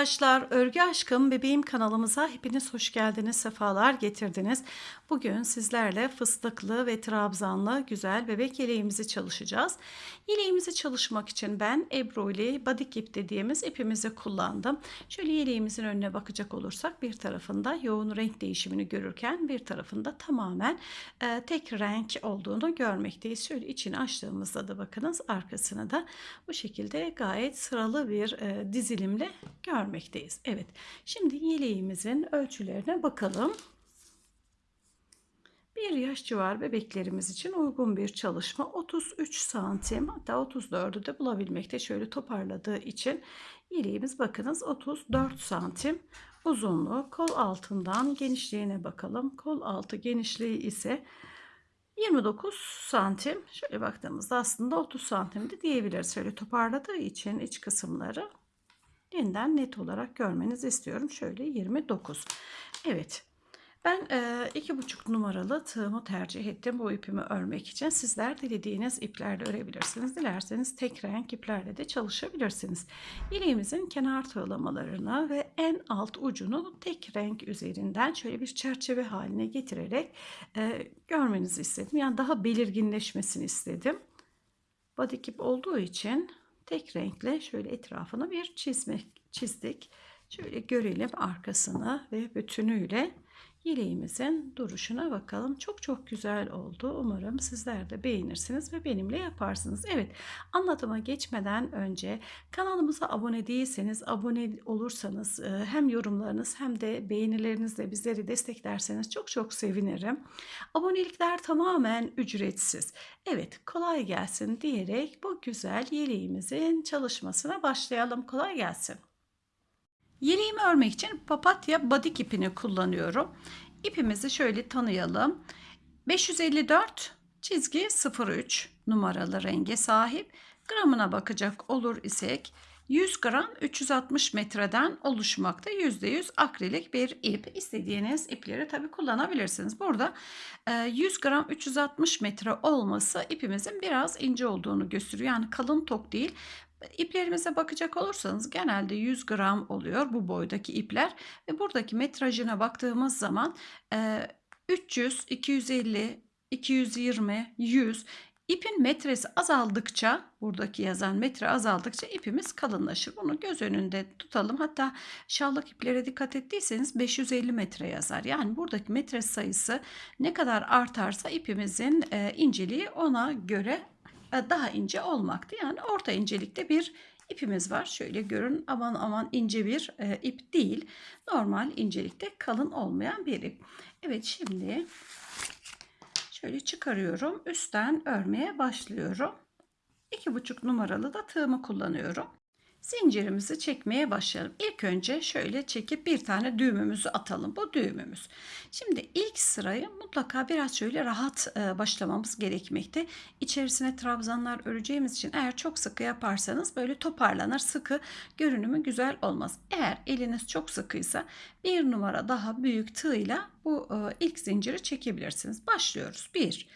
arkadaşlar, Örgü Aşkım Bebeğim kanalımıza hepiniz hoş geldiniz, sefalar getirdiniz. Bugün sizlerle fıstıklı ve trabzanlı güzel bebek yeleğimizi çalışacağız. Yeleğimizi çalışmak için ben Ebru ile Badik ip dediğimiz ipimizi kullandım. Şöyle yeleğimizin önüne bakacak olursak bir tarafında yoğun renk değişimini görürken bir tarafında tamamen e, tek renk olduğunu görmekteyiz. Şöyle içini açtığımızda da bakınız arkasını da bu şekilde gayet sıralı bir e, dizilimle görmekteyiz. Evet şimdi yeleğimizin ölçülerine bakalım. Bir yaş civar bebeklerimiz için uygun bir çalışma. 33 santim hatta 34'ü de bulabilmekte. Şöyle toparladığı için yeleğimiz bakınız 34 santim uzunluğu. Kol altından genişliğine bakalım. Kol altı genişliği ise 29 santim. Şöyle baktığımızda aslında 30 santim de diyebiliriz. Şöyle toparladığı için iç kısımları yeniden net olarak görmenizi istiyorum şöyle 29 evet ben e, iki buçuk numaralı tığımı tercih ettim bu ipimi örmek için. Sizler dilediğiniz iplerle örebilirsiniz. Dilerseniz tek renk iplerle de çalışabilirsiniz. İliğimizin kenar tığlamalarını ve en alt ucunu tek renk üzerinden şöyle bir çerçeve haline getirerek e, görmenizi istedim. Yani daha belirginleşmesini istedim. Badik ip olduğu için tek renkle şöyle etrafını bir çizmek çizdik. Şöyle görelim arkasını ve bütünüyle yeleğimizin duruşuna bakalım. Çok çok güzel oldu. Umarım sizler de beğenirsiniz ve benimle yaparsınız. Evet anlatıma geçmeden önce kanalımıza abone değilseniz abone olursanız e, hem yorumlarınız hem de beğenilerinizle bizleri desteklerseniz çok çok sevinirim. Abonelikler tamamen ücretsiz. Evet kolay gelsin diyerek bu güzel yeleğimizin çalışmasına başlayalım. Kolay gelsin. Yeleğimi örmek için papatya badik ipini kullanıyorum. İpimizi şöyle tanıyalım. 554 çizgi 03 numaralı renge sahip. Gramına bakacak olur isek 100 gram 360 metreden oluşmakta. %100 akrilik bir ip. İstediğiniz ipleri tabi kullanabilirsiniz. Burada 100 e, gram 360 metre olması ipimizin biraz ince olduğunu gösteriyor. Yani kalın tok değil. İplerimize bakacak olursanız genelde 100 gram oluyor bu boydaki ipler ve buradaki metrajına baktığımız zaman 300, 250, 220, 100 ipin metresi azaldıkça buradaki yazan metre azaldıkça ipimiz kalınlaşır. Bunu göz önünde tutalım. Hatta şallık iplere dikkat ettiyseniz 550 metre yazar. Yani buradaki metre sayısı ne kadar artarsa ipimizin inceliği ona göre e, daha ince olmaktı. Yani orta incelikte bir ipimiz var. Şöyle görün aman aman ince bir e, ip değil. Normal incelikte kalın olmayan bir ip. Evet şimdi şöyle çıkarıyorum. Üstten örmeye başlıyorum. 2,5 numaralı da tığımı kullanıyorum zincirimizi çekmeye başlayalım. İlk önce şöyle çekip bir tane düğümümüzü atalım. Bu düğümümüz. Şimdi ilk sırayı mutlaka biraz şöyle rahat e, başlamamız gerekmekte. İçerisine trabzanlar öreceğimiz için eğer çok sıkı yaparsanız böyle toparlanır. Sıkı görünümü güzel olmaz. Eğer eliniz çok sıkıysa bir numara daha büyük tığla bu e, ilk zinciri çekebilirsiniz. Başlıyoruz. 1,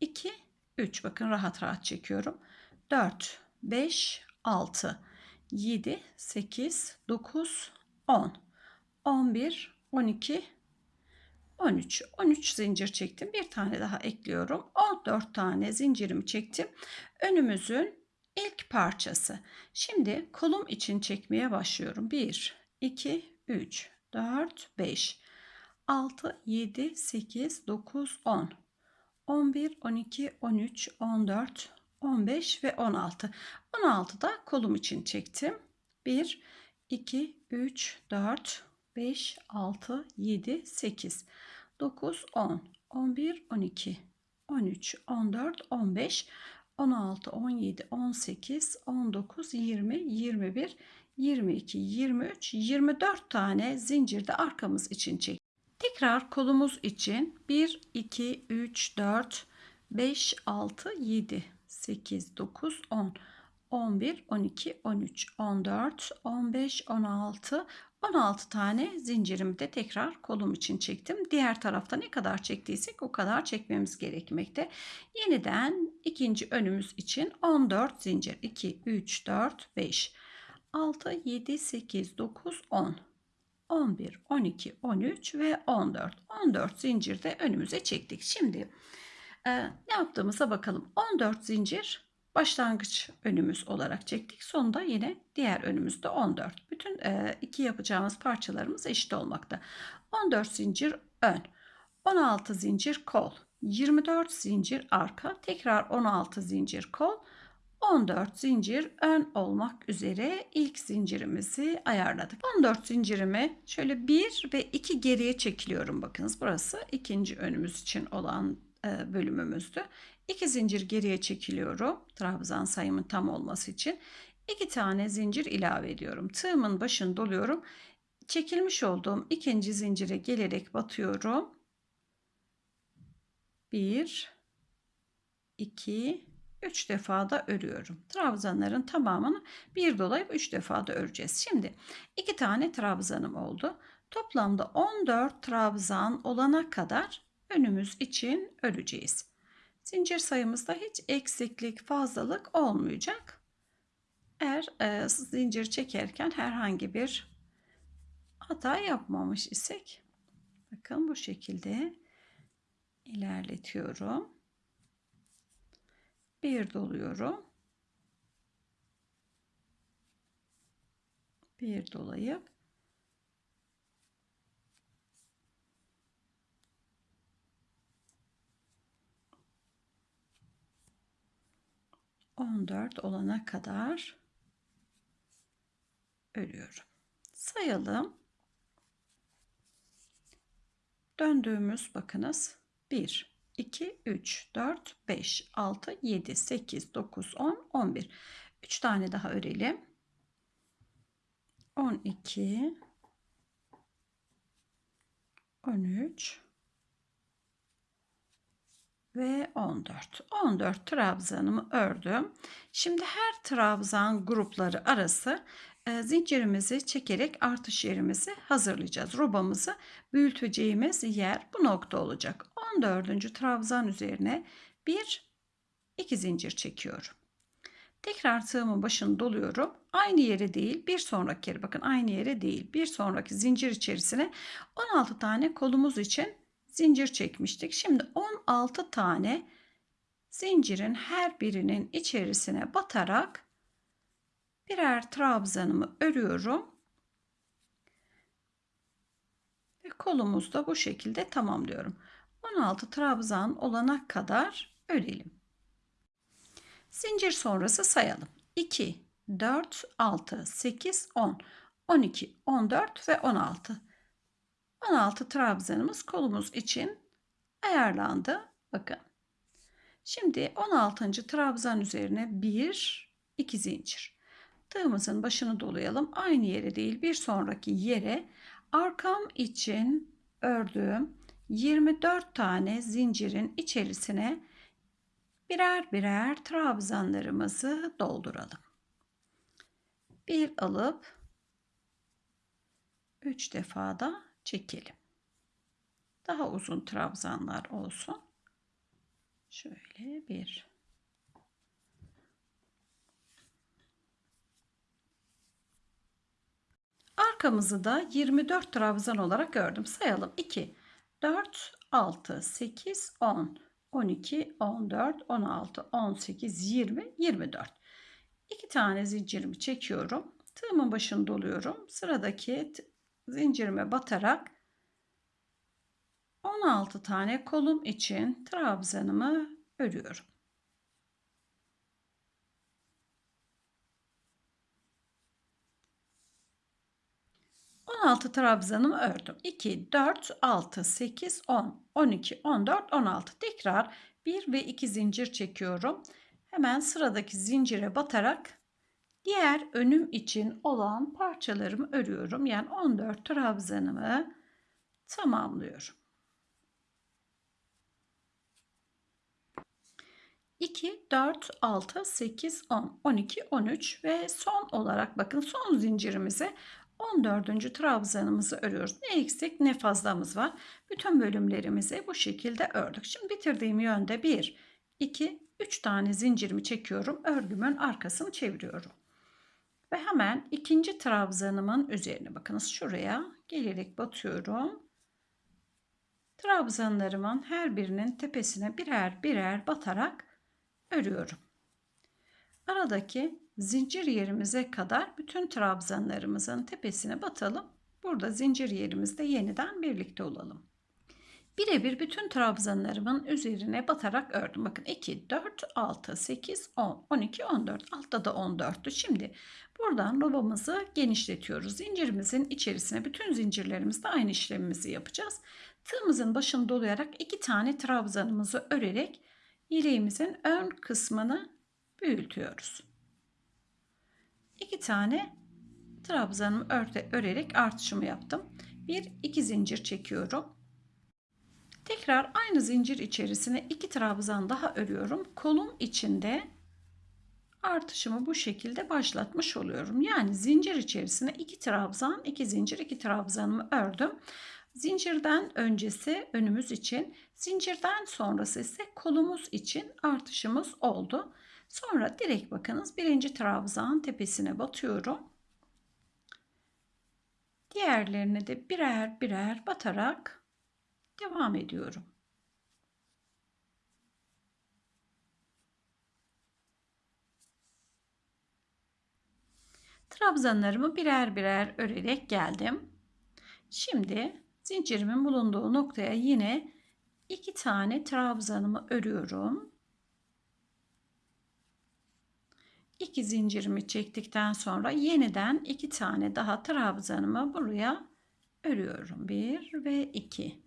2, 3. Bakın rahat rahat çekiyorum. 4, 5, 6, 7, 8, 9, 10, 11, 12, 13. 13 zincir çektim. Bir tane daha ekliyorum. 14 tane zincirimi çektim. Önümüzün ilk parçası. Şimdi kolum için çekmeye başlıyorum. 1, 2, 3, 4, 5, 6, 7, 8, 9, 10, 11, 12, 13, 14, 15 ve 16. 16 da kolum için çektim. 1, 2, 3, 4, 5, 6, 7, 8, 9, 10, 11, 12, 13, 14, 15, 16, 17, 18, 19, 20, 21, 22, 23, 24 tane zincirde arkamız için çek. Tekrar kolumuz için 1, 2, 3, 4, 5, 6, 7, 8, 9, 10, 11, 12, 13, 14, 15, 16, 16 tane zincirimi de tekrar kolum için çektim. Diğer tarafta ne kadar çektiysek o kadar çekmemiz gerekmekte. Yeniden ikinci önümüz için 14 zincir. 2, 3, 4, 5, 6, 7, 8, 9, 10. 11, 12, 13 ve 14. 14 zincir de önümüze çektik. Şimdi e, ne yaptığımıza bakalım. 14 zincir başlangıç önümüz olarak çektik. Sonunda yine diğer önümüzde 14. Bütün e, iki yapacağımız parçalarımız eşit olmakta. 14 zincir ön, 16 zincir kol, 24 zincir arka, tekrar 16 zincir kol, 14 zincir ön olmak üzere ilk zincirimizi ayarladık. 14 zincirimi şöyle 1 ve 2 geriye çekiliyorum. Bakınız burası ikinci önümüz için olan bölümümüzdü. 2 zincir geriye çekiliyorum. Trabzan sayımın tam olması için. 2 tane zincir ilave ediyorum. Tığımın başını doluyorum. Çekilmiş olduğum ikinci zincire gelerek batıyorum. 1 2 3 defa da örüyorum. Trabzanların tamamını bir dolayıp 3 defa da öreceğiz. Şimdi 2 tane trabzanım oldu. Toplamda 14 trabzan olana kadar önümüz için öreceğiz. Zincir sayımızda hiç eksiklik, fazlalık olmayacak. Eğer e, zincir çekerken herhangi bir hata yapmamış isek bakın bu şekilde ilerletiyorum bir doluyorum. Bir dolayıp on dört olana kadar örüyorum. Sayalım. Döndüğümüz bakınız. bir 2, 3, 4, 5, 6, 7, 8, 9, 10, 11. 3 tane daha örelim. 12, 13 ve 14. 14 trabzanımı ördüm. Şimdi her trabzan grupları arası e, zincirimizi çekerek artış yerimizi hazırlayacağız. Robamızı büyüteceğimiz yer bu nokta olacak. 14. trabzan üzerine bir iki zincir çekiyorum. Tekrar tığımın başını doluyorum. Aynı yere değil bir sonraki yere bakın aynı yere değil bir sonraki zincir içerisine 16 tane kolumuz için zincir çekmiştik. Şimdi 16 tane zincirin her birinin içerisine batarak birer trabzanımı örüyorum. Ve kolumuzu da bu şekilde tamamlıyorum. 16 trabzan olana kadar örelim. Zincir sonrası sayalım. 2, 4, 6, 8, 10, 12, 14 ve 16. 16 trabzanımız kolumuz için ayarlandı. Bakın. Şimdi 16. trabzan üzerine 1, 2 zincir. Tığımızın başını dolayalım. Aynı yere değil bir sonraki yere arkam için ördüğüm 24 tane zincirin içerisine birer birer trabzanlarımızı dolduralım. Bir alıp 3 defa da çekelim. Daha uzun trabzanlar olsun. Şöyle bir Arkamızı da 24 trabzan olarak gördüm. Sayalım. 2, 4, 6, 8, 10, 12, 14, 16, 18, 20, 24. İki tane zincirimi çekiyorum. Tığımın başını doluyorum. Sıradaki zincirime batarak 16 tane kolum için trabzanımı örüyorum. 16 trabzanımı ördüm. 2, 4, 6, 8, 10, 12, 14, 16. Tekrar 1 ve 2 zincir çekiyorum. Hemen sıradaki zincire batarak diğer önüm için olan parçalarımı örüyorum. Yani 14 trabzanımı tamamlıyorum. 2, 4, 6, 8, 10, 12, 13 ve son olarak bakın son zincirimize 14. trabzanımızı örüyoruz. Ne eksik ne fazlamız var. Bütün bölümlerimizi bu şekilde ördük. Şimdi bitirdiğim yönde 1, 2, 3 tane zincirimi çekiyorum. Örgümün arkasını çeviriyorum. Ve hemen ikinci trabzanımın üzerine bakınız şuraya gelerek batıyorum. Trabzanlarımın her birinin tepesine birer birer batarak örüyorum. Aradaki zincir yerimize kadar bütün trabzanlarımızın tepesine batalım. Burada zincir yerimizde yeniden birlikte olalım. Birebir bütün trabzanlarımın üzerine batarak ördüm. Bakın 2, 4, 6, 8, 10, 12, 14. Altta da 14'tü. Şimdi buradan robamızı genişletiyoruz. Zincirimizin içerisine bütün zincirlerimizde aynı işlemimizi yapacağız. Tığımızın başını dolayarak iki tane trabzanımızı örerek yeleğimizin ön kısmını büyütüyoruz. İki tane trabzanımı örerek artışımı yaptım. Bir iki zincir çekiyorum. Tekrar aynı zincir içerisine iki trabzan daha örüyorum. Kolum içinde artışımı bu şekilde başlatmış oluyorum. Yani zincir içerisine iki trabzan, iki zincir, iki trabzanımı ördüm. Zincirden öncesi önümüz için, zincirden sonrası ise kolumuz için artışımız oldu. Sonra direkt bakınız birinci trabzan tepesine batıyorum. Diğerlerine de birer birer batarak devam ediyorum. Trabzanlarımı birer birer örerek geldim. Şimdi zincirimin bulunduğu noktaya yine iki tane trabzanımı örüyorum. İki zincirimi çektikten sonra yeniden iki tane daha trabzanımı buraya örüyorum. Bir ve iki.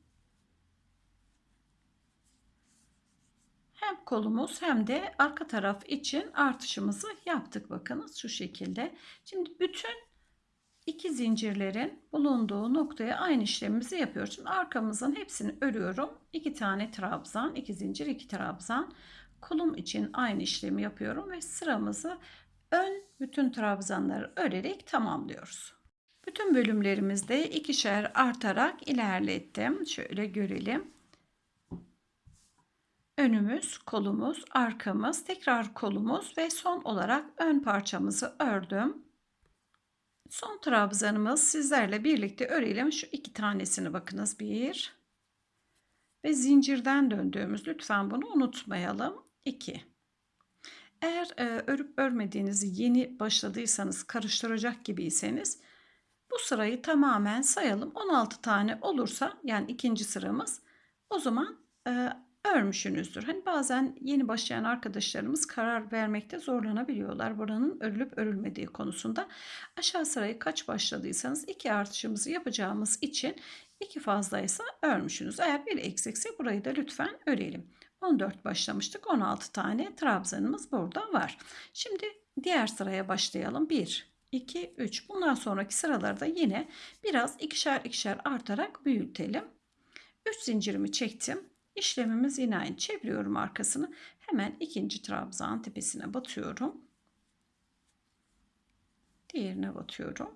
Hem kolumuz hem de arka taraf için artışımızı yaptık. Bakınız şu şekilde. Şimdi bütün iki zincirlerin bulunduğu noktaya aynı işlemimizi yapıyoruz. Şimdi arkamızın hepsini örüyorum. İki tane trabzan, iki zincir, iki trabzan. Kolum için aynı işlemi yapıyorum ve sıramızı ön bütün trabzanları örerek tamamlıyoruz. Bütün bölümlerimizde ikişer artarak ilerlettim. Şöyle görelim. Önümüz, kolumuz, arkamız, tekrar kolumuz ve son olarak ön parçamızı ördüm. Son trabzanımız sizlerle birlikte örelim. Şu iki tanesini bakınız. Bir ve zincirden döndüğümüz lütfen bunu unutmayalım. 2. Eğer e, örüp örmediğinizi yeni başladıysanız karıştıracak gibiyseniz bu sırayı tamamen sayalım. 16 tane olursa yani ikinci sıramız o zaman e, örmüşsünüzdür. Hani bazen yeni başlayan arkadaşlarımız karar vermekte zorlanabiliyorlar. Buranın örülüp örülmediği konusunda. Aşağı sırayı kaç başladıysanız iki artışımızı yapacağımız için iki fazlaysa örmüşsünüz. Eğer bir eksikse burayı da lütfen örelim. 14 başlamıştık. 16 tane trabzanımız burada var. Şimdi diğer sıraya başlayalım. 1, 2, 3. Bundan sonraki sıralarda yine biraz ikişer ikişer artarak büyütelim. 3 zincirimi çektim. İşlemimiz yine aynı. Çeviriyorum arkasını. Hemen ikinci trabzan tepesine batıyorum. Diğerine batıyorum.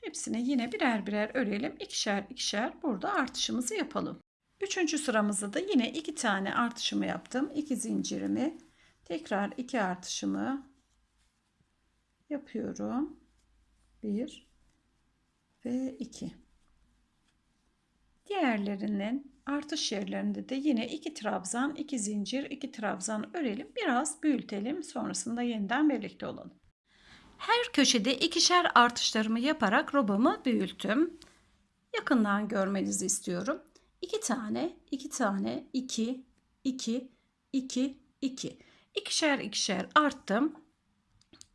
Hepsine yine birer birer örelim. İkişer ikişer burada artışımızı yapalım. Üçüncü sıramızda da yine iki tane artışımı yaptım. İki zincirimi tekrar iki artışımı yapıyorum. Bir ve iki. Diğerlerinin artış yerlerinde de yine iki trabzan, iki zincir, iki trabzan örelim. Biraz büyütelim. Sonrasında yeniden birlikte olalım. Her köşede ikişer artışlarımı yaparak robamı büyüttüm. Yakından görmenizi istiyorum. 2 tane, 2 tane, 2, 2, 2, 2. İkişer ikişer arttım.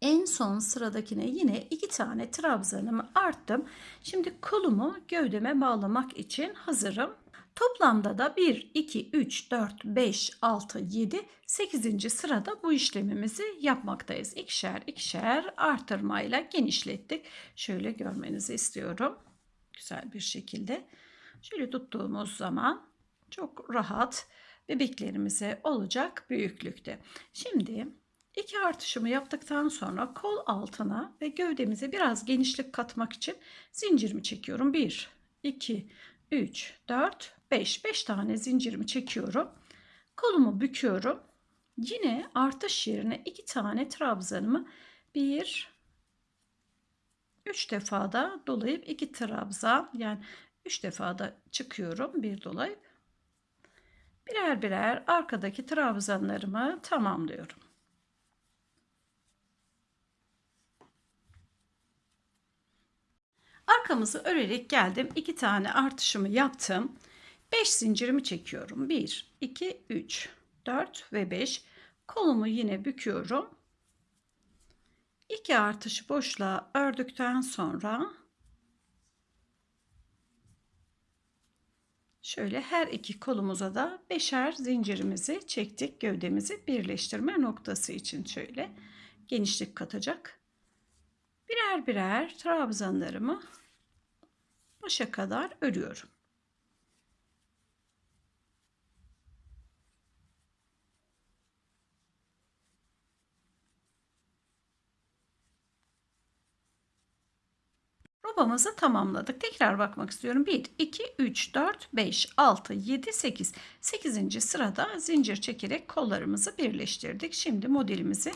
En son sıradakine yine iki tane trabzanımı arttım. Şimdi kolumu gövdeme bağlamak için hazırım. Toplamda da 1, 2, 3, 4, 5, 6, 7, 8. sırada bu işlemimizi yapmaktayız. İkişer ikişer artırmayla genişlettik. Şöyle görmenizi istiyorum. Güzel bir şekilde. Şöyle tuttuğumuz zaman çok rahat bebeklerimize olacak büyüklükte. Şimdi iki artışımı yaptıktan sonra kol altına ve gövdemize biraz genişlik katmak için zincirimi çekiyorum. 1, 2, 3, 4, 5. 5 tane zincirimi çekiyorum. Kolumu büküyorum. Yine artış yerine iki tane trabzanımı bir, üç defa da dolayıp iki trabzan yani üç defa da çıkıyorum bir dolayıp birer birer arkadaki trabzanlarımı tamamlıyorum. Arkamızı örerek geldim. iki tane artışımı yaptım. 5 zincirimi çekiyorum. 1, 2, 3, 4 ve 5. Kolumu yine büküyorum. 2 artışı boşluğa ördükten sonra şöyle her iki kolumuza da beşer zincirimizi çektik. Gövdemizi birleştirme noktası için şöyle genişlik katacak. Birer birer trabzanlarımı başa kadar örüyorum. Robamızı tamamladık. Tekrar bakmak istiyorum. 1, 2, 3, 4, 5, 6, 7, 8. 8. sırada zincir çekerek kollarımızı birleştirdik. Şimdi modelimizi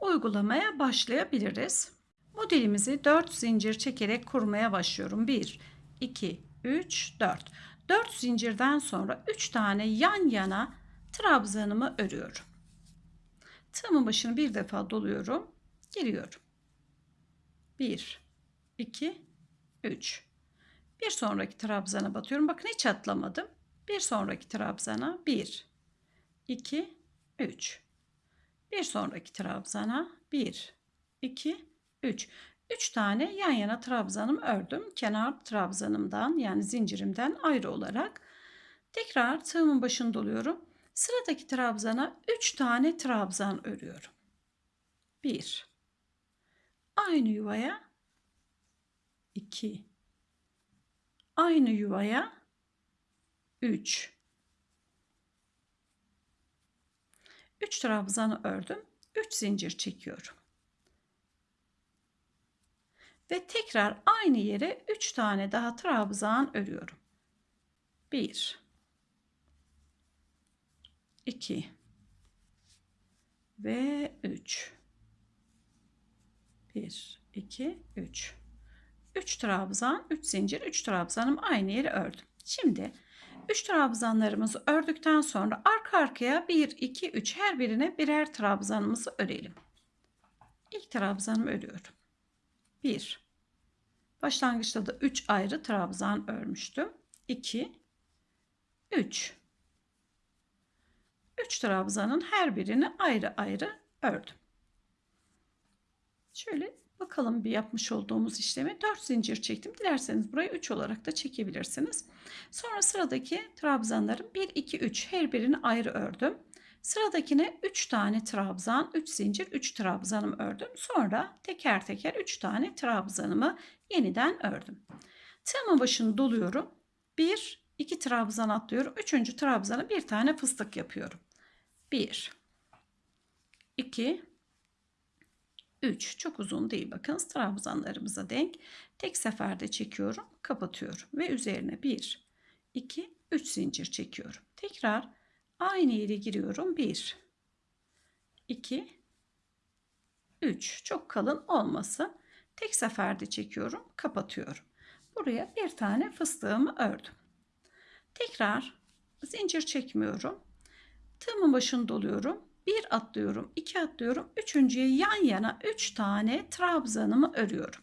uygulamaya başlayabiliriz. Modelimizi 4 zincir çekerek kurmaya başlıyorum. 1, 2, 3, 4. 4 zincirden sonra 3 tane yan yana trabzanımı örüyorum. Tığımın başını bir defa doluyorum. Giriyorum. 1, 2, 3. Bir sonraki trabzana batıyorum. Bakın hiç atlamadım. Bir sonraki trabzana 1, 2, 3. Bir sonraki trabzana 1, 2, 3. 3 tane yan yana trabzanım ördüm. Kenar trabzanımdan yani zincirimden ayrı olarak. Tekrar tığımın başını doluyorum. Sıradaki trabzana 3 tane trabzan örüyorum. 1. Aynı yuvaya 2. Aynı yuvaya 3. 3 trabzanı ördüm. 3 zincir çekiyorum. Ve tekrar aynı yere 3 tane daha trabzan örüyorum. 1 2 ve 3 1 2 3 3 trabzan 3 zincir 3 trabzanım aynı yere ördüm. Şimdi 3 trabzanlarımızı ördükten sonra arka arkaya 1 2 3 her birine birer trabzanımızı örelim. İlk trabzanımı örüyorum. 1 Başlangıçta da 3 ayrı trabzan örmüştüm. 2 3 3 trabzanın her birini ayrı ayrı ördüm. Şöyle bakalım bir yapmış olduğumuz işlemi 4 zincir çektim. Dilerseniz burayı 3 olarak da çekebilirsiniz. Sonra sıradaki trabzanların 1 2 3 her birini ayrı ördüm. Sıradakine 3 tane trabzan, 3 zincir, 3 trabzanım ördüm. Sonra teker teker 3 tane trabzanımı yeniden ördüm. Tığımın başını doluyorum. 1, 2 trabzan atlıyorum. 3. trabzana bir tane fıstık yapıyorum. 1, 2, 3. Çok uzun değil bakın trabzanlarımıza denk. Tek seferde çekiyorum, kapatıyorum ve üzerine 1, 2, 3 zincir çekiyorum. Tekrar Aynı yere giriyorum. 1, 2, 3. Çok kalın olmasın. Tek seferde çekiyorum. Kapatıyorum. Buraya bir tane fıstığımı ördüm. Tekrar zincir çekmiyorum. Tığımın başını doluyorum. Bir atlıyorum, iki atlıyorum. Üçüncüye yan yana üç tane trabzanımı örüyorum.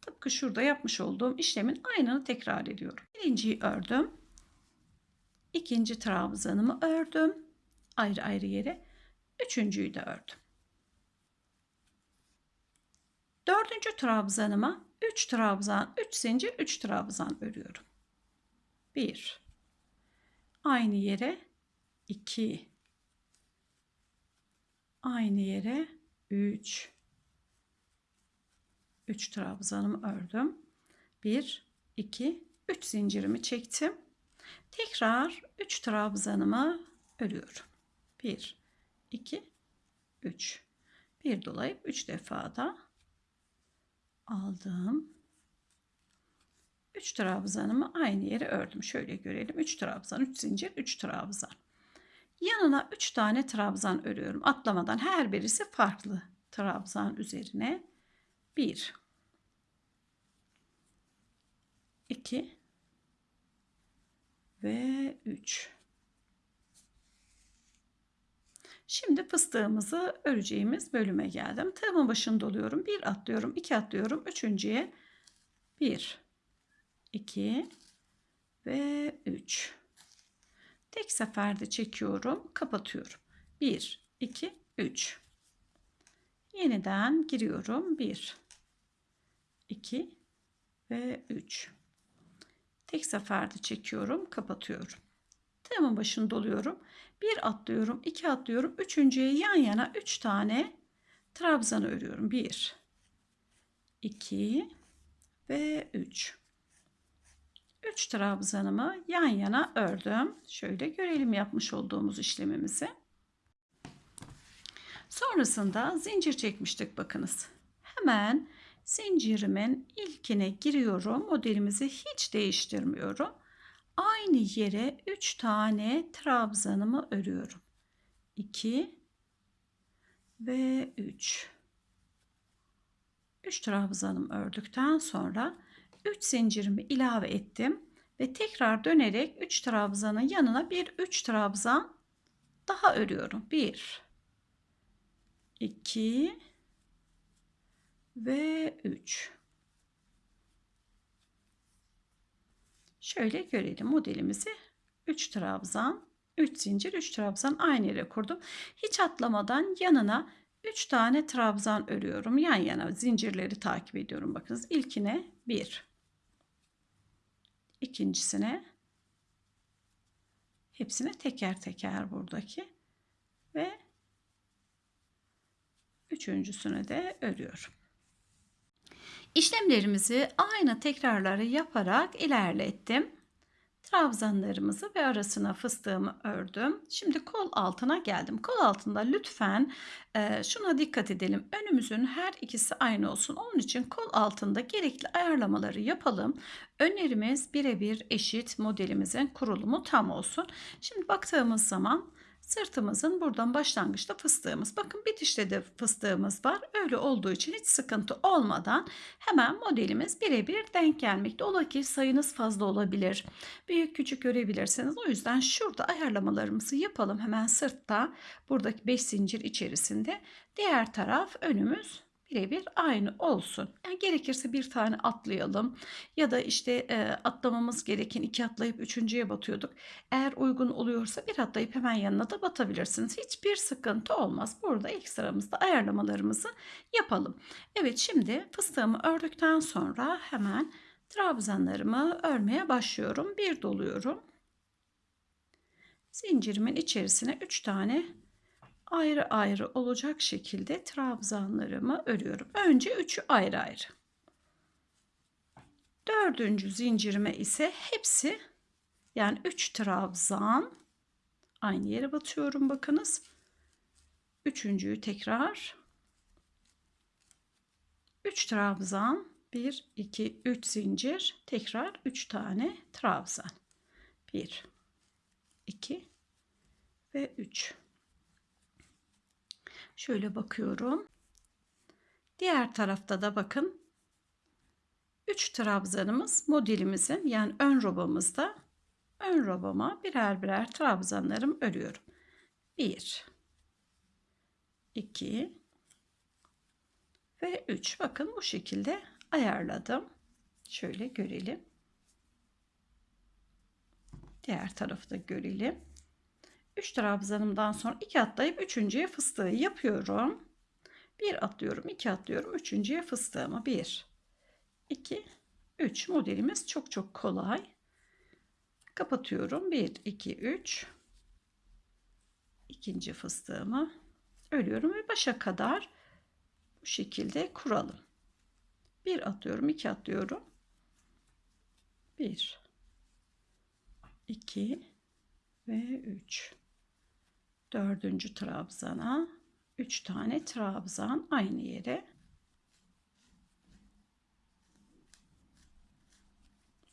Tıpkı şurada yapmış olduğum işlemin aynını tekrar ediyorum. Birinciyi ördüm ikinci trabzanımı ördüm. Ayrı ayrı yere. Üçüncüyü de ördüm. Dördüncü trabzanıma 3 trabzan, 3 zincir, 3 trabzan örüyorum. 1 aynı yere 2 aynı yere 3 3 trabzanımı ördüm. 1 2 3 zincirimi çektim. Tekrar 3 trabzanımı örüyorum. 1 2 3 bir dolayıp 3 defa da aldım. 3 trabzanımı aynı yere ördüm. Şöyle görelim. 3 trabzan, 3 zincir, 3 trabzan. Yanına 3 tane trabzan örüyorum. Atlamadan her birisi farklı trabzan üzerine. 1 2 ve 3. Şimdi fıstığımızı öreceğimiz bölüme geldim. Tığımın başını doluyorum. 1 atlıyorum, 2 atlıyorum. Üçüncüye 1 2 ve 3. Tek seferde çekiyorum, kapatıyorum. 1 2 3. Yeniden giriyorum. 1 2 ve 3. Tek seferde çekiyorum, kapatıyorum. Tığımın başını doluyorum. Bir atlıyorum, iki atlıyorum. Üçüncüye yan yana üç tane trabzan örüyorum. Bir, iki ve üç. Üç trabzanımı yan yana ördüm. Şöyle görelim yapmış olduğumuz işlemimizi. Sonrasında zincir çekmiştik bakınız. Hemen zincirimin ilkine giriyorum. Modelimizi hiç değiştirmiyorum. Aynı yere 3 tane trabzanımı örüyorum. 2 ve 3. 3 trabzanım ördükten sonra 3 zincirimi ilave ettim ve tekrar dönerek 3 trabzanın yanına bir 3 trabzan daha örüyorum. 1 2 ve 3. Şöyle görelim modelimizi. 3 trabzan, 3 zincir, 3 trabzan aynı yere kurdum. Hiç atlamadan yanına 3 tane trabzan örüyorum. Yan yana zincirleri takip ediyorum. Bakınız ilkine 1. İkincisine hepsine teker teker buradaki ve üçüncüsüne de örüyorum. İşlemlerimizi aynı tekrarları yaparak ilerlettim. Trabzanlarımızı ve arasına fıstığımı ördüm. Şimdi kol altına geldim. Kol altında lütfen e, şuna dikkat edelim. Önümüzün her ikisi aynı olsun. Onun için kol altında gerekli ayarlamaları yapalım. Önerimiz birebir eşit modelimizin kurulumu tam olsun. Şimdi baktığımız zaman Sırtımızın buradan başlangıçta fıstığımız. Bakın bitişte de fıstığımız var. Öyle olduğu için hiç sıkıntı olmadan hemen modelimiz birebir denk gelmekte. Ola ki sayınız fazla olabilir. Büyük küçük görebilirsiniz. O yüzden şurada ayarlamalarımızı yapalım. Hemen sırtta buradaki 5 zincir içerisinde. Diğer taraf önümüz birebir aynı olsun. Yani gerekirse bir tane atlayalım ya da işte e, atlamamız gereken iki atlayıp üçüncüye batıyorduk. Eğer uygun oluyorsa bir atlayıp hemen yanına da batabilirsiniz. Hiçbir sıkıntı olmaz. Burada ilk sıramızda ayarlamalarımızı yapalım. Evet şimdi fıstığımı ördükten sonra hemen trabzanlarımı örmeye başlıyorum. Bir doluyorum. Zincirimin içerisine 3 tane ayrı ayrı olacak şekilde trabzanlarımı örüyorum. Önce üçü ayrı ayrı. Dördüncü zincirime ise hepsi yani 3 trabzan aynı yere batıyorum bakınız. Üçüncüyü tekrar 3 trabzan 1 2 3 zincir tekrar 3 tane trabzan 1 2 ve 3 Şöyle bakıyorum. Diğer tarafta da bakın 3 trabzanımız modelimizin yani ön robamızda ön robama birer birer trabzanlarım örüyorum. 1 2 ve 3 bakın bu şekilde ayarladım. Şöyle görelim. Diğer tarafı da görelim. 3 trabzanımdan sonra 2 atlayıp üçüncüye fıstığı yapıyorum. 1 atlıyorum, 2 atlıyorum, üçüncüye fıstığımı 1 2 3 modelimiz çok çok kolay. Kapatıyorum. 1 2 3 ikinci fıstığımı örüyorum ve başa kadar bu şekilde kuralım. 1 atlıyorum, 2 atlıyorum. 1 2 ve 3 dördüncü trabzana 3 tane trabzan aynı yere.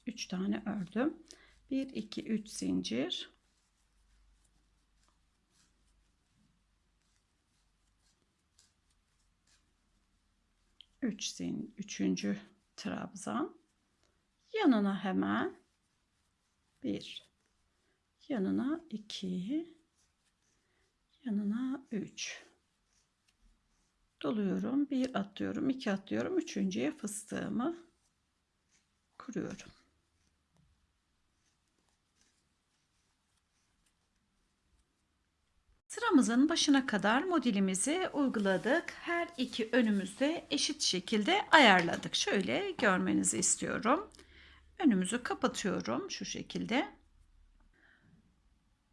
3 tane ördüm. 1 2 3 zincir. Üç zin üçüncü trabzan. Yanına hemen bir yanına iki yanına 3 doluyorum. 1 atlıyorum, 2 atlıyorum. Üçüncüye fıstığımı kuruyorum. Sıramızın başına kadar modelimizi uyguladık. Her iki önümüzde eşit şekilde ayarladık. Şöyle görmenizi istiyorum. Önümüzü kapatıyorum şu şekilde.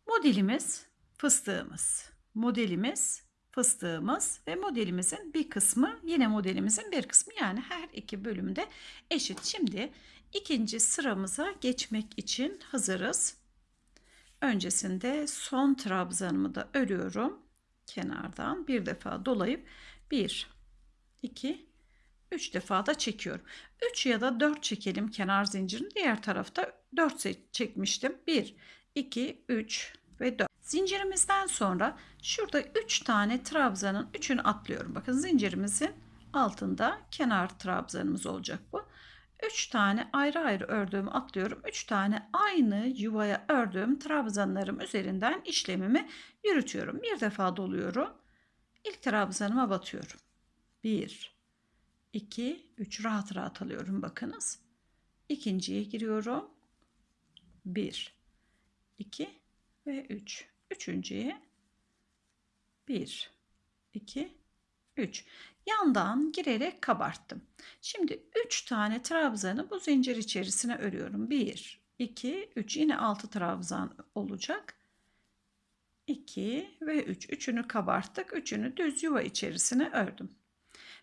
Modelimiz fıstığımız. Modelimiz fıstığımız ve modelimizin bir kısmı yine modelimizin bir kısmı yani her iki bölümde eşit. Şimdi ikinci sıramıza geçmek için hazırız. Öncesinde son trabzanımı da örüyorum. Kenardan bir defa dolayıp 1, 2, 3 defa da çekiyorum. 3 ya da 4 çekelim kenar zincirini. Diğer tarafta 4 çekmiştim. 1, 2, 3 ve 4. Zincirimizden sonra şurada 3 tane trabzanın 3'ünü atlıyorum. Bakın zincirimizin altında kenar trabzanımız olacak bu. 3 tane ayrı ayrı ördüğümü atlıyorum. 3 tane aynı yuvaya ördüğüm trabzanlarım üzerinden işlemimi yürütüyorum. Bir defa doluyorum. İlk trabzanıma batıyorum. 1 2 3 rahat rahat alıyorum bakınız. İkinciye giriyorum. 1 2 ve 3. Üçüncüye 1 2 3 yandan girerek kabarttım. Şimdi 3 tane trabzanı bu zincir içerisine örüyorum. 1, 2, 3 yine 6 trabzan olacak. 2 ve 3. Üçünü kabarttık. Üçünü düz yuva içerisine ördüm.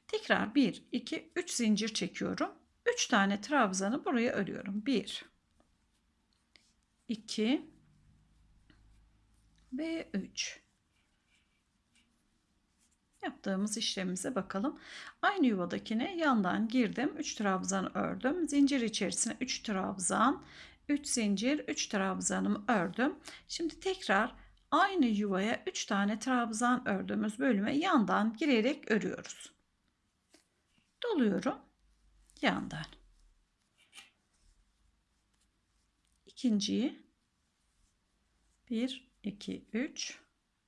Tekrar 1, 2, 3 zincir çekiyorum. 3 tane trabzanı buraya örüyorum. 1, 2 ve 3. Yaptığımız işlemimize bakalım. Aynı yuvadakine yandan girdim. 3 trabzan ördüm. Zincir içerisine 3 trabzan, 3 zincir, 3 trabzanımı ördüm. Şimdi tekrar aynı yuvaya 3 tane trabzan ördüğümüz bölüme yandan girerek örüyoruz. Doluyorum. Yandan. İkinciyi 1 2 3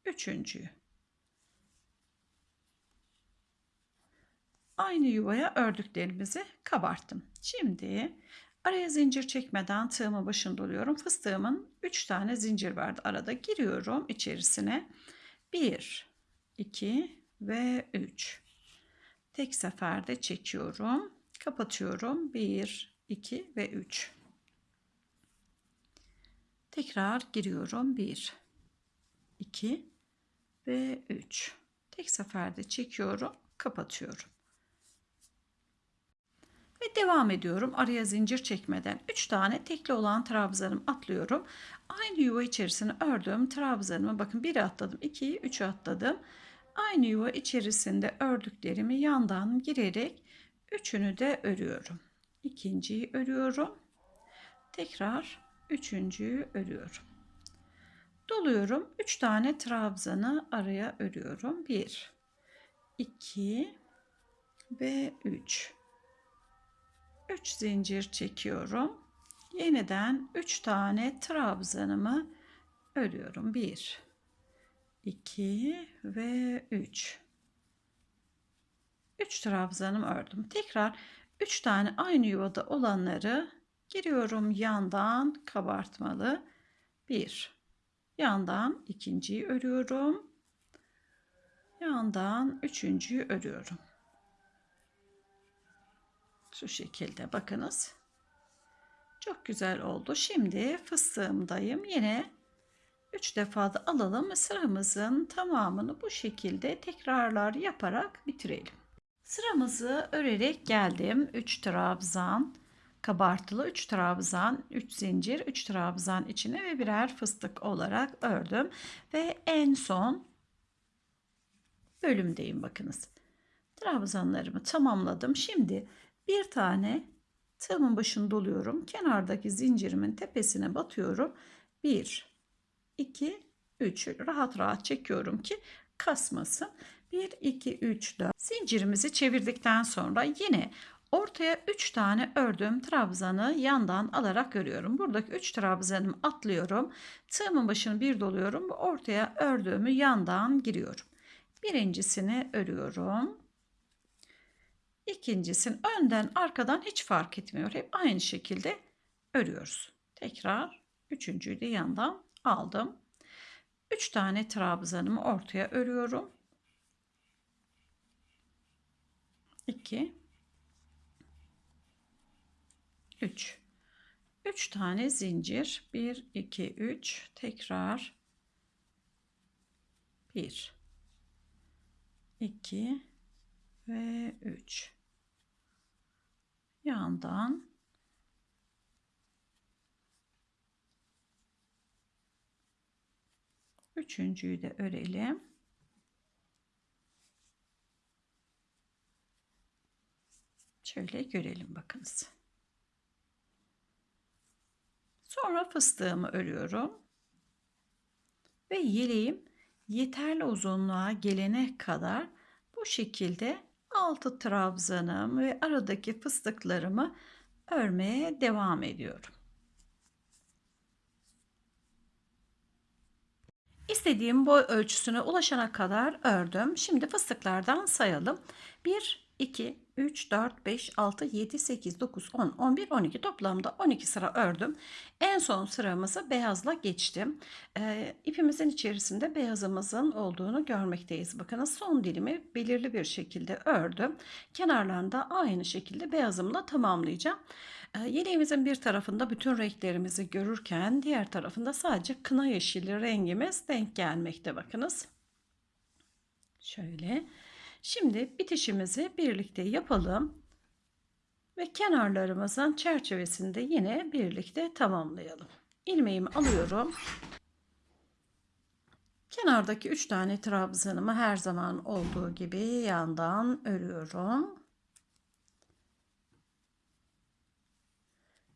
üçüncüyü aynı yuvaya ördüklerimizi kabarttım. Şimdi araya zincir çekmeden tığımı başında doluyorum. Fıstığımın 3 tane zincir vardı arada. Giriyorum içerisine. 1, 2 ve 3. Tek seferde çekiyorum. Kapatıyorum. 1, 2 ve 3. Tekrar giriyorum. 1, 2 ve 3. Tek seferde çekiyorum. Kapatıyorum. Ve devam ediyorum. Araya zincir çekmeden 3 tane tekli olan trabzanım atlıyorum. Aynı yuva içerisine ördüğüm trabzanımı bakın biri atladım, 2'yi 3'ü atladım. Aynı yuva içerisinde ördüklerimi yandan girerek üçünü de örüyorum. İkinciyi örüyorum. Tekrar üçüncüyü örüyorum. Doluyorum. 3 tane trabzanı araya örüyorum. 1 2 ve 3 3 zincir çekiyorum. Yeniden 3 tane trabzanımı örüyorum. 1 2 ve 3 3 trabzanımı ördüm. Tekrar 3 tane aynı yuvada olanları giriyorum yandan kabartmalı. 1 yandan ikinciyi örüyorum. Yandan üçüncüyü örüyorum. Şu şekilde bakınız. Çok güzel oldu. Şimdi fıstığımdayım. Yine 3 defa da alalım. Sıramızın tamamını bu şekilde tekrarlar yaparak bitirelim. Sıramızı örerek geldim. 3 trabzan, kabartılı 3 trabzan, 3 zincir, 3 trabzan içine ve birer fıstık olarak ördüm. Ve en son bölümdeyim bakınız. Trabzanlarımı tamamladım. Şimdi bir tane tığımın başını doluyorum. Kenardaki zincirimin tepesine batıyorum. 1, 2, 3 rahat rahat çekiyorum ki kasmasın. 1, 2, 3, 4. Zincirimizi çevirdikten sonra yine ortaya 3 tane ördüğüm trabzanı yandan alarak örüyorum. Buradaki 3 trabzanımı atlıyorum. Tığımın başını bir doluyorum. Ortaya ördüğümü yandan giriyorum. Birincisini örüyorum. İkincisini önden arkadan hiç fark etmiyor. Hep aynı şekilde örüyoruz. Tekrar üçüncüyü de yandan aldım. 3 tane trabzanımı ortaya örüyorum. 2 3 3 tane zincir. 1 2 3 tekrar. 1 2 ve 3 yandan. Üçüncüyü de örelim. Şöyle görelim bakınız. Sonra fıstığımı örüyorum. Ve yeleğim yeterli uzunluğa gelene kadar bu şekilde altı trabzanım ve aradaki fıstıklarımı örmeye devam ediyorum. İstediğim boy ölçüsüne ulaşana kadar ördüm. Şimdi fıstıklardan sayalım. 1, 2, 3, 4, 5, 6, 7, 8, 9, 10, 11, 12 toplamda 12 sıra ördüm. En son sıramızı beyazla geçtim. Ee, ipimizin içerisinde beyazımızın olduğunu görmekteyiz. Bakınız son dilimi belirli bir şekilde ördüm. Kenarlarında aynı şekilde beyazımla tamamlayacağım. Ee, yeleğimizin bir tarafında bütün renklerimizi görürken diğer tarafında sadece kına yeşili rengimiz denk gelmekte bakınız. Şöyle. Şimdi bitişimizi birlikte yapalım. Ve kenarlarımızın çerçevesinde yine birlikte tamamlayalım. İlmeğimi alıyorum. Kenardaki 3 tane trabzanımı her zaman olduğu gibi yandan örüyorum.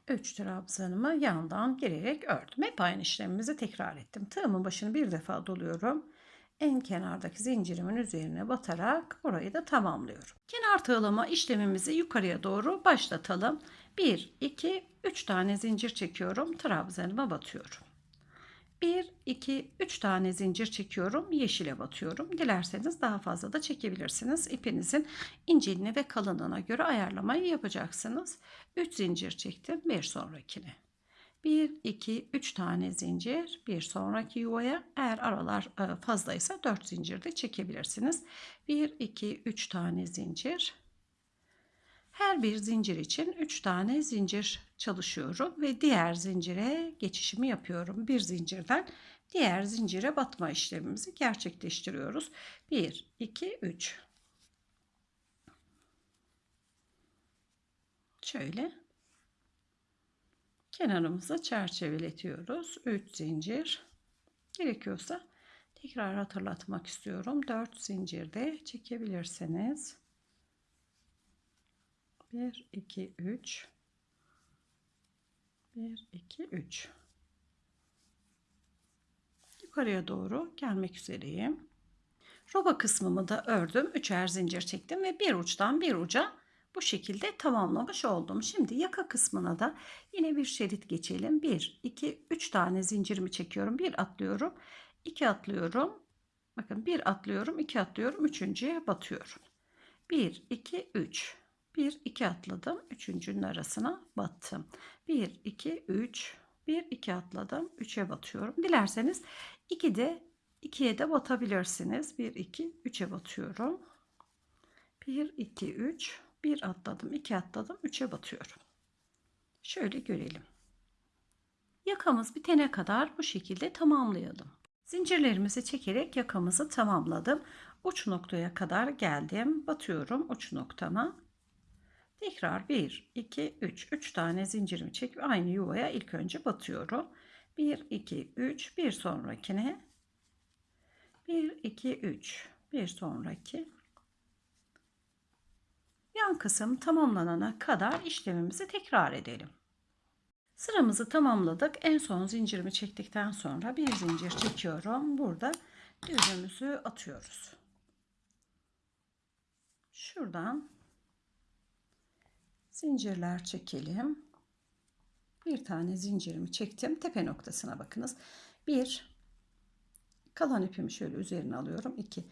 3 trabzanımı yandan girerek ördüm. Hep aynı işlemimizi tekrar ettim. Tığımın başını bir defa doluyorum en kenardaki zincirimin üzerine batarak burayı da tamamlıyorum. Kenar tığlama işlemimizi yukarıya doğru başlatalım. 1, 2, 3 tane zincir çekiyorum. Trabzanıma batıyorum. 1, 2, 3 tane zincir çekiyorum. Yeşile batıyorum. Dilerseniz daha fazla da çekebilirsiniz. İpinizin inceliğine ve kalınlığına göre ayarlamayı yapacaksınız. 3 zincir çektim. Bir sonrakine. 1, 2, 3 tane zincir bir sonraki yuvaya eğer aralar e, fazlaysa 4 zincir de çekebilirsiniz. 1, 2, 3 tane zincir. Her bir zincir için 3 tane zincir çalışıyorum ve diğer zincire geçişimi yapıyorum. Bir zincirden diğer zincire batma işlemimizi gerçekleştiriyoruz. 1, 2, 3. Şöyle kenarımıza çerçeveletiyoruz. 3 zincir. Gerekiyorsa tekrar hatırlatmak istiyorum. 4 zincir de çekebilirsiniz. 1 2 3 1 2 3 Yukarıya doğru gelmek üzereyim. Roba kısmımı da ördüm. Üçer zincir çektim ve bir uçtan bir uca bu şekilde tamamlamış oldum. Şimdi yaka kısmına da yine bir şerit geçelim. 1, 2, 3 tane zincirimi çekiyorum. 1 atlıyorum. 2 atlıyorum. Bakın 1 atlıyorum. 2 atlıyorum. Üçüncüye batıyorum. 1, 2, 3. 1, 2 atladım. Üçüncünün arasına battım. 1, 2, 3. 1, 2 atladım. 3'e batıyorum. Dilerseniz 2 de 2'ye de batabilirsiniz. 1, 2, 3'e batıyorum. 1, 2, 3. Bir atladım, iki atladım, üçe batıyorum. Şöyle görelim. Yakamız bitene kadar bu şekilde tamamlayalım. Zincirlerimizi çekerek yakamızı tamamladım. Uç noktaya kadar geldim. Batıyorum uç noktama. Tekrar 1, 2, 3. 3 tane zincirimi çekip aynı yuvaya ilk önce batıyorum. 1, 2, 3. Bir sonrakine. 1, 2, 3. Bir sonraki. Yan kısım tamamlanana kadar işlemimizi tekrar edelim. Sıramızı tamamladık. En son zincirimi çektikten sonra bir zincir çekiyorum. Burada düğümümüzü atıyoruz. şuradan zincirler çekelim. Bir tane zincirimi çektim. Tepe noktasına bakınız. Bir kalan ipimi şöyle üzerine alıyorum. 2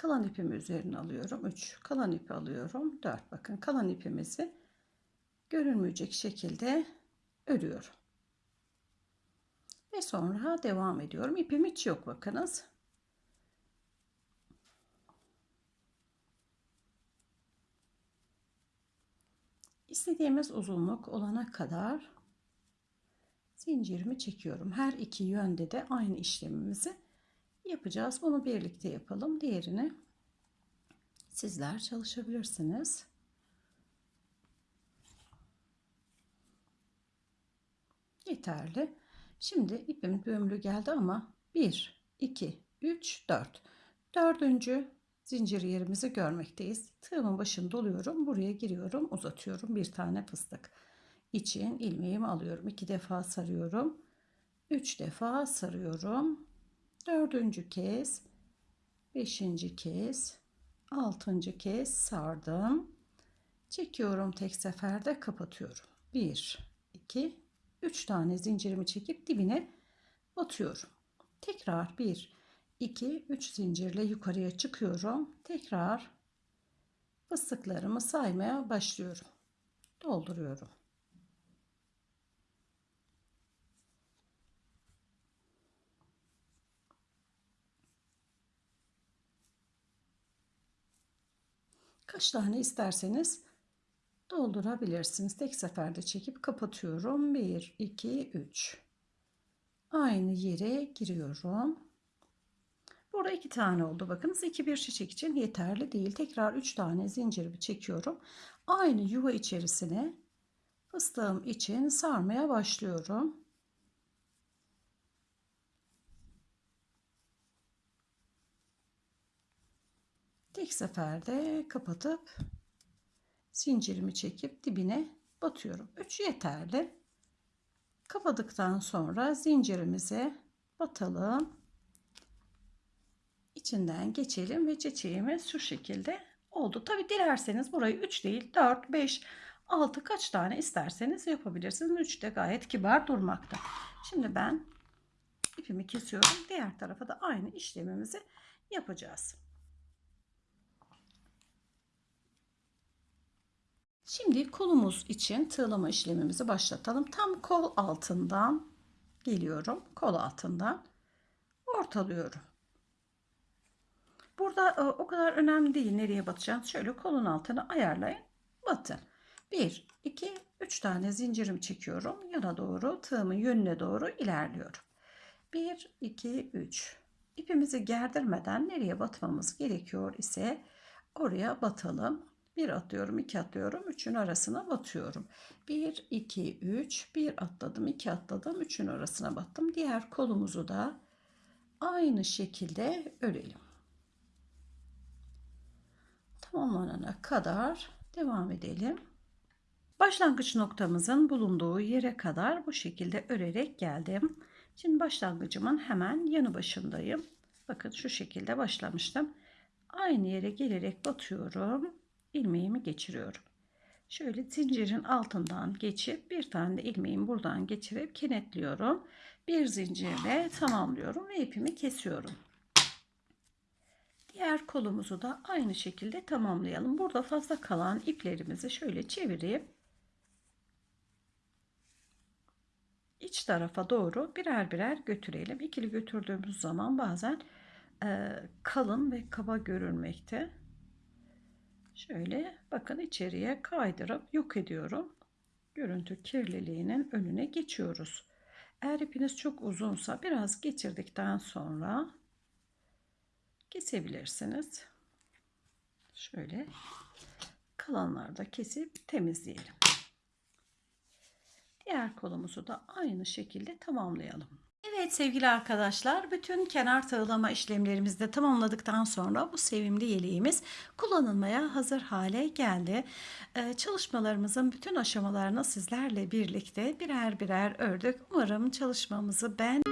kalan ipimi üzerine alıyorum. 3 kalan ipi alıyorum. 4 bakın kalan ipimizi görünmeyecek şekilde örüyorum. Ve sonra devam ediyorum. İpim hiç yok bakınız. İstediğimiz uzunluk olana kadar zincirimi çekiyorum. Her iki yönde de aynı işlemimizi yapacağız. Bunu birlikte yapalım. Diğerini sizler çalışabilirsiniz. Yeterli. Şimdi ipim düğümlü geldi ama 1, 2, 3, 4. Dördüncü zincir yerimizi görmekteyiz. Tığımın başını doluyorum. Buraya giriyorum. Uzatıyorum. Bir tane fıstık. için ilmeğimi alıyorum. iki defa sarıyorum. Üç defa sarıyorum. Dördüncü kez. Beşinci kez. Altıncı kez sardım. Çekiyorum tek seferde kapatıyorum. Bir, iki, üç tane zincirimi çekip dibine batıyorum. Tekrar bir, 2 3 zincirle yukarıya çıkıyorum. Tekrar fıstıklarımı saymaya başlıyorum. Dolduruyorum. Kaç tane isterseniz doldurabilirsiniz. Tek seferde çekip kapatıyorum. 1 2 3 Aynı yere giriyorum. Burada iki tane oldu. Bakınız iki bir çiçek için yeterli değil. Tekrar üç tane zincirimi çekiyorum. Aynı yuva içerisine fıstığım için sarmaya başlıyorum. Tek seferde kapatıp zincirimi çekip dibine batıyorum. 3 yeterli. Kapadıktan sonra zincirimize batalım içinden geçelim ve çiçeğimiz şu şekilde oldu. Tabi dilerseniz burayı 3 değil 4, 5, 6 kaç tane isterseniz yapabilirsiniz. 3 de gayet kibar durmakta. Şimdi ben ipimi kesiyorum. Diğer tarafa da aynı işlemimizi yapacağız. Şimdi kolumuz için tığlama işlemimizi başlatalım. Tam kol altından geliyorum. Kol altından ortalıyorum. Burada e, o kadar önemli değil nereye batacağız. Şöyle kolun altını ayarlayın. Batın. 1, 2, 3 tane zincirimi çekiyorum. Yana doğru tığımın yönüne doğru ilerliyorum. 1, 2, 3. İpimizi gerdirmeden nereye batmamız gerekiyor ise oraya batalım. 1 atlıyorum, 2 atlıyorum, 3'ün arasına batıyorum. 1, 2, 3, 1 atladım, 2 atladım, 3'ün arasına battım. Diğer kolumuzu da aynı şekilde örelim tamamlanana kadar devam edelim. Başlangıç noktamızın bulunduğu yere kadar bu şekilde örerek geldim. Şimdi başlangıcımın hemen yanı başındayım. Bakın şu şekilde başlamıştım. Aynı yere gelerek batıyorum. İlmeğimi geçiriyorum. Şöyle zincirin altından geçip bir tane de ilmeğimi buradan geçirip kenetliyorum. Bir zincirle tamamlıyorum ve ipimi kesiyorum. Diğer kolumuzu da aynı şekilde tamamlayalım. Burada fazla kalan iplerimizi şöyle çevirip iç tarafa doğru birer birer götürelim. İkili götürdüğümüz zaman bazen e, kalın ve kaba görünmekte. Şöyle bakın içeriye kaydırıp yok ediyorum. Görüntü kirliliğinin önüne geçiyoruz. Eğer ipiniz çok uzunsa biraz geçirdikten sonra kesebilirsiniz. Şöyle kalanları da kesip temizleyelim. Diğer kolumuzu da aynı şekilde tamamlayalım. Evet sevgili arkadaşlar bütün kenar tığlama işlemlerimizi de tamamladıktan sonra bu sevimli yeleğimiz kullanılmaya hazır hale geldi. Ee, çalışmalarımızın bütün aşamalarını sizlerle birlikte birer birer ördük. Umarım çalışmamızı ben